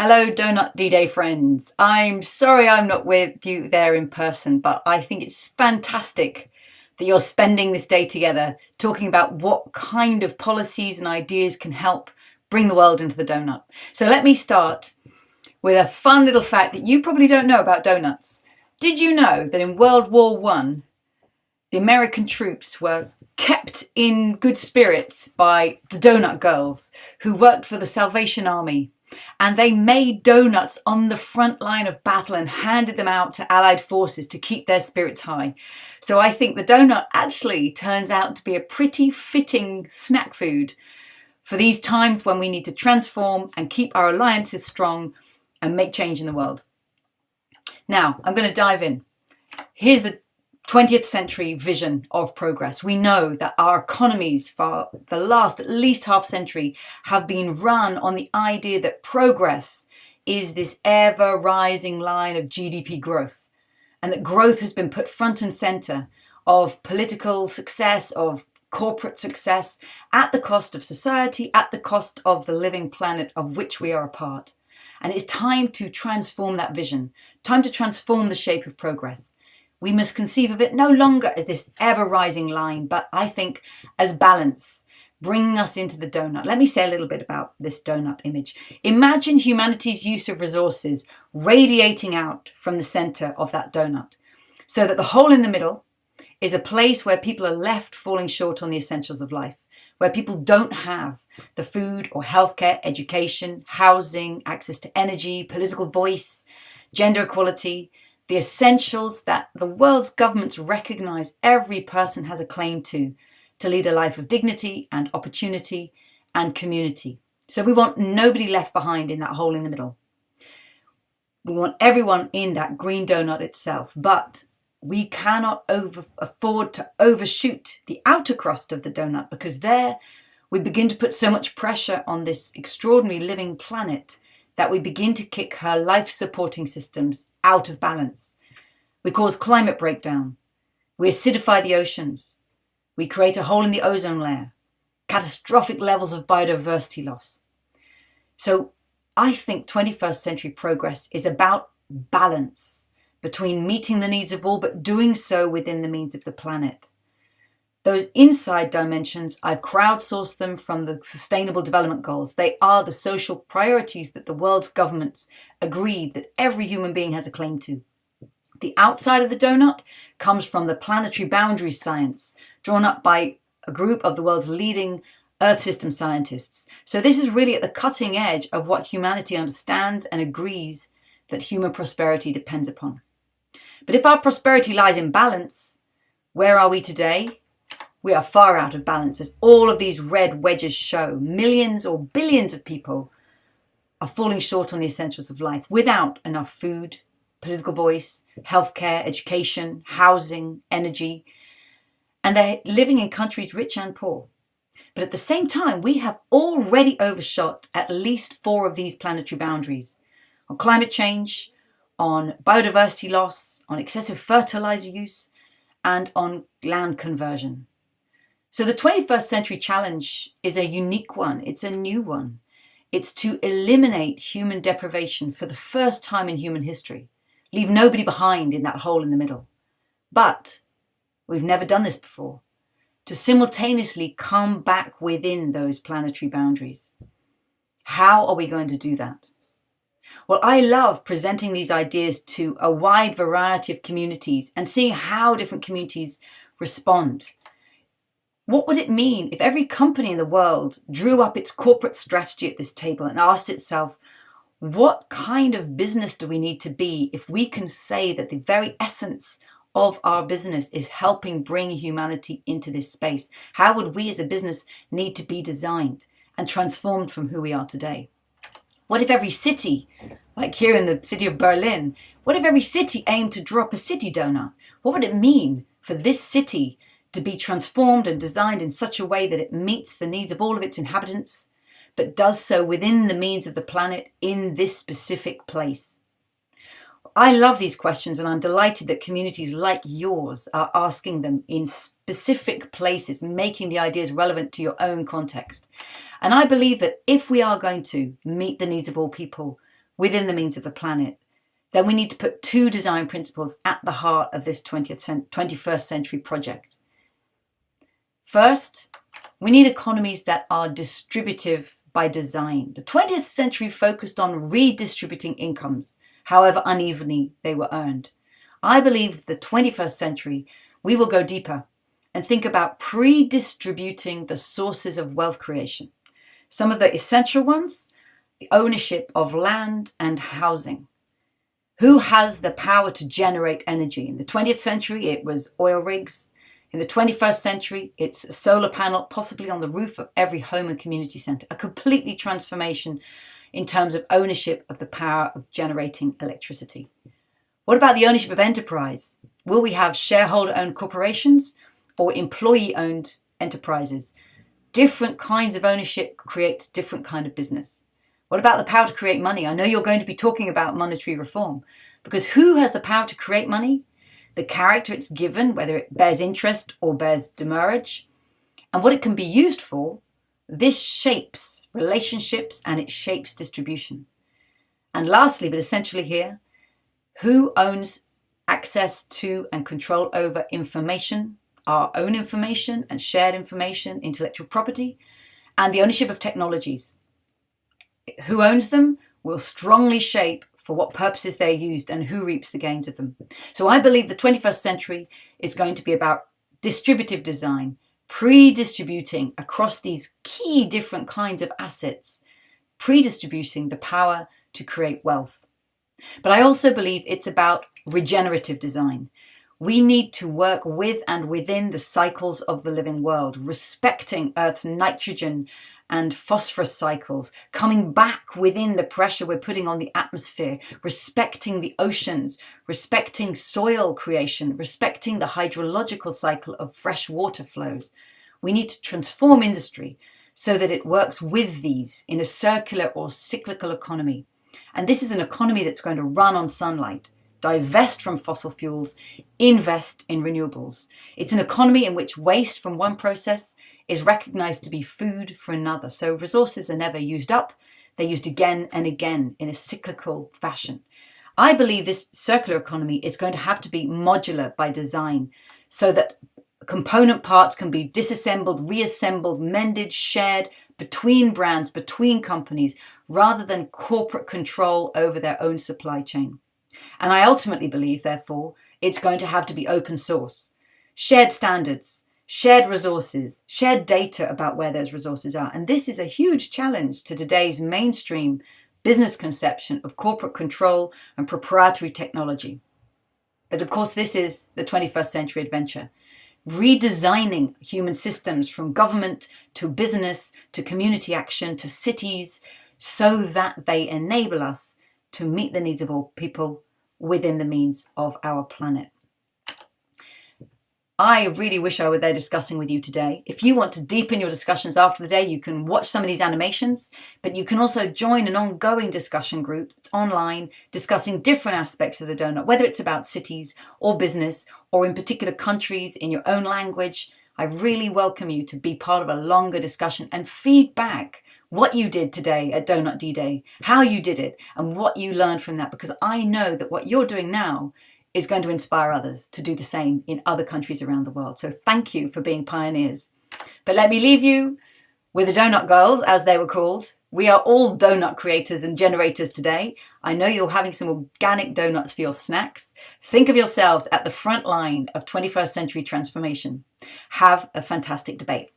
Hello, Donut D-Day friends. I'm sorry I'm not with you there in person, but I think it's fantastic that you're spending this day together talking about what kind of policies and ideas can help bring the world into the donut. So let me start with a fun little fact that you probably don't know about donuts. Did you know that in World War One, the American troops were kept in good spirits by the Donut Girls who worked for the Salvation Army and they made donuts on the front line of battle and handed them out to Allied forces to keep their spirits high. So I think the donut actually turns out to be a pretty fitting snack food for these times when we need to transform and keep our alliances strong and make change in the world. Now, I'm going to dive in. Here's the 20th century vision of progress. We know that our economies for the last at least half century have been run on the idea that progress is this ever rising line of GDP growth and that growth has been put front and center of political success, of corporate success at the cost of society, at the cost of the living planet of which we are a part. And it's time to transform that vision, time to transform the shape of progress. We must conceive of it no longer as this ever rising line, but I think as balance, bringing us into the donut. Let me say a little bit about this donut image. Imagine humanity's use of resources radiating out from the center of that donut so that the hole in the middle is a place where people are left falling short on the essentials of life, where people don't have the food or healthcare, education, housing, access to energy, political voice, gender equality, the essentials that the world's governments recognize every person has a claim to, to lead a life of dignity and opportunity and community. So we want nobody left behind in that hole in the middle. We want everyone in that green donut itself, but we cannot over, afford to overshoot the outer crust of the donut because there we begin to put so much pressure on this extraordinary living planet that we begin to kick her life supporting systems out of balance. We cause climate breakdown. We acidify the oceans. We create a hole in the ozone layer. Catastrophic levels of biodiversity loss. So I think 21st century progress is about balance between meeting the needs of all but doing so within the means of the planet. Those inside dimensions, I've crowdsourced them from the Sustainable Development Goals. They are the social priorities that the world's governments agreed that every human being has a claim to. The outside of the donut comes from the planetary boundaries science, drawn up by a group of the world's leading Earth system scientists. So this is really at the cutting edge of what humanity understands and agrees that human prosperity depends upon. But if our prosperity lies in balance, where are we today? We are far out of balance as all of these red wedges show. Millions or billions of people are falling short on the essentials of life without enough food, political voice, healthcare, education, housing, energy, and they're living in countries rich and poor. But at the same time, we have already overshot at least four of these planetary boundaries on climate change, on biodiversity loss, on excessive fertilizer use, and on land conversion. So the 21st century challenge is a unique one. It's a new one. It's to eliminate human deprivation for the first time in human history. Leave nobody behind in that hole in the middle. But we've never done this before. To simultaneously come back within those planetary boundaries. How are we going to do that? Well, I love presenting these ideas to a wide variety of communities and seeing how different communities respond. What would it mean if every company in the world drew up its corporate strategy at this table and asked itself, what kind of business do we need to be if we can say that the very essence of our business is helping bring humanity into this space? How would we as a business need to be designed and transformed from who we are today? What if every city, like here in the city of Berlin, what if every city aimed to drop a city donut? What would it mean for this city to be transformed and designed in such a way that it meets the needs of all of its inhabitants, but does so within the means of the planet in this specific place. I love these questions and I'm delighted that communities like yours are asking them in specific places, making the ideas relevant to your own context. And I believe that if we are going to meet the needs of all people, within the means of the planet, then we need to put two design principles at the heart of this 20th, 21st century project. First, we need economies that are distributive by design. The 20th century focused on redistributing incomes, however unevenly they were earned. I believe the 21st century, we will go deeper and think about pre-distributing the sources of wealth creation. Some of the essential ones, the ownership of land and housing. Who has the power to generate energy? In the 20th century, it was oil rigs. In the 21st century, it's a solar panel, possibly on the roof of every home and community centre. A completely transformation in terms of ownership of the power of generating electricity. What about the ownership of enterprise? Will we have shareholder-owned corporations or employee-owned enterprises? Different kinds of ownership creates different kind of business. What about the power to create money? I know you're going to be talking about monetary reform because who has the power to create money? The character it's given, whether it bears interest or bears demurrage, and what it can be used for, this shapes relationships and it shapes distribution. And lastly, but essentially here, who owns access to and control over information, our own information and shared information, intellectual property, and the ownership of technologies. Who owns them will strongly shape for what purposes they're used and who reaps the gains of them. So I believe the 21st century is going to be about distributive design, pre-distributing across these key different kinds of assets, pre-distributing the power to create wealth. But I also believe it's about regenerative design. We need to work with and within the cycles of the living world, respecting Earth's nitrogen and phosphorus cycles, coming back within the pressure we're putting on the atmosphere, respecting the oceans, respecting soil creation, respecting the hydrological cycle of fresh water flows. We need to transform industry so that it works with these in a circular or cyclical economy. And this is an economy that's going to run on sunlight, divest from fossil fuels, invest in renewables. It's an economy in which waste from one process is recognized to be food for another. So resources are never used up, they're used again and again in a cyclical fashion. I believe this circular economy is going to have to be modular by design so that component parts can be disassembled, reassembled, mended, shared between brands, between companies, rather than corporate control over their own supply chain. And I ultimately believe, therefore, it's going to have to be open source. Shared standards, shared resources, shared data about where those resources are. And this is a huge challenge to today's mainstream business conception of corporate control and proprietary technology. But of course, this is the 21st century adventure redesigning human systems from government to business to community action to cities so that they enable us to meet the needs of all people within the means of our planet. I really wish I were there discussing with you today. If you want to deepen your discussions after the day, you can watch some of these animations, but you can also join an ongoing discussion group that's online discussing different aspects of the donut, whether it's about cities or business or in particular countries in your own language. I really welcome you to be part of a longer discussion and feedback what you did today at Donut D-Day, how you did it, and what you learned from that, because I know that what you're doing now is going to inspire others to do the same in other countries around the world. So thank you for being pioneers. But let me leave you with the Donut Girls, as they were called. We are all donut creators and generators today. I know you're having some organic donuts for your snacks. Think of yourselves at the front line of 21st century transformation. Have a fantastic debate.